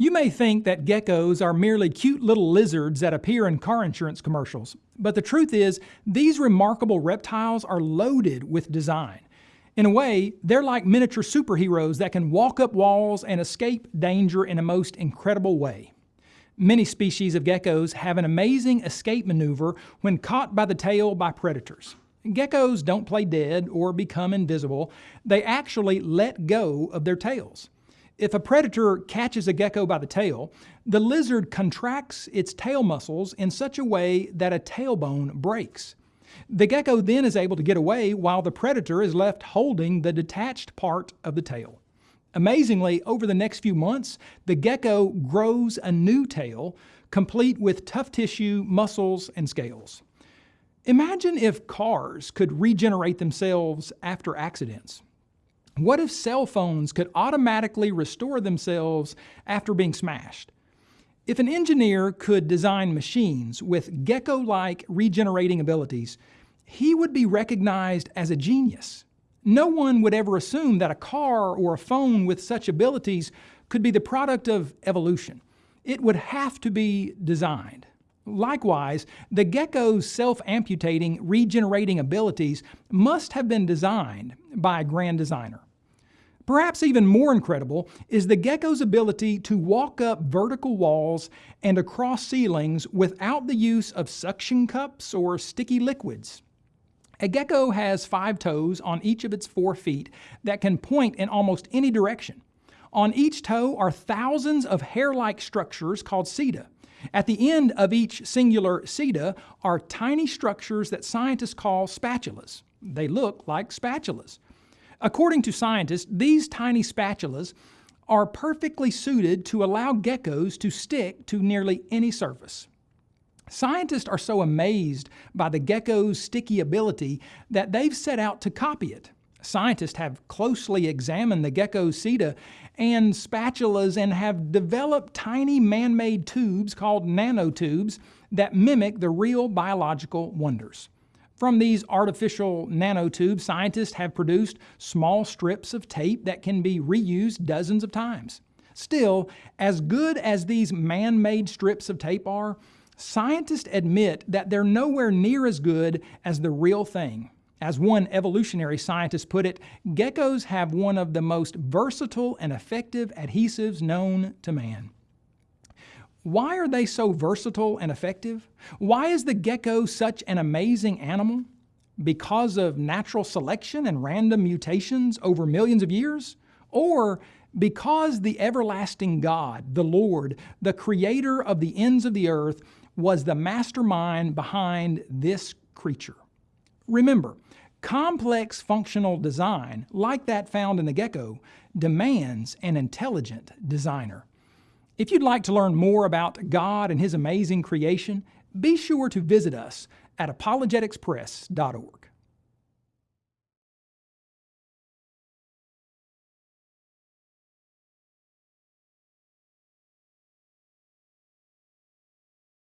You may think that geckos are merely cute little lizards that appear in car insurance commercials, but the truth is, these remarkable reptiles are loaded with design. In a way, they're like miniature superheroes that can walk up walls and escape danger in a most incredible way. Many species of geckos have an amazing escape maneuver when caught by the tail by predators. Geckos don't play dead or become invisible, they actually let go of their tails. If a predator catches a gecko by the tail, the lizard contracts its tail muscles in such a way that a tailbone breaks. The gecko then is able to get away while the predator is left holding the detached part of the tail. Amazingly, over the next few months, the gecko grows a new tail, complete with tough tissue, muscles, and scales. Imagine if cars could regenerate themselves after accidents. What if cell phones could automatically restore themselves after being smashed? If an engineer could design machines with gecko-like regenerating abilities, he would be recognized as a genius. No one would ever assume that a car or a phone with such abilities could be the product of evolution. It would have to be designed. Likewise, the gecko's self-amputating, regenerating abilities must have been designed by a grand designer. Perhaps even more incredible is the gecko's ability to walk up vertical walls and across ceilings without the use of suction cups or sticky liquids. A gecko has five toes on each of its four feet that can point in almost any direction. On each toe are thousands of hair-like structures called seta. At the end of each singular seta are tiny structures that scientists call spatulas. They look like spatulas. According to scientists, these tiny spatulas are perfectly suited to allow geckos to stick to nearly any surface. Scientists are so amazed by the gecko's sticky ability that they've set out to copy it. Scientists have closely examined the gecko's seta and spatulas and have developed tiny man-made tubes called nanotubes that mimic the real biological wonders. From these artificial nanotubes, scientists have produced small strips of tape that can be reused dozens of times. Still, as good as these man-made strips of tape are, scientists admit that they're nowhere near as good as the real thing. As one evolutionary scientist put it, geckos have one of the most versatile and effective adhesives known to man. Why are they so versatile and effective? Why is the gecko such an amazing animal? Because of natural selection and random mutations over millions of years? Or because the everlasting God, the Lord, the creator of the ends of the earth, was the mastermind behind this creature? Remember, complex functional design, like that found in the gecko, demands an intelligent designer. If you'd like to learn more about God and His amazing creation, be sure to visit us at apologeticspress.org.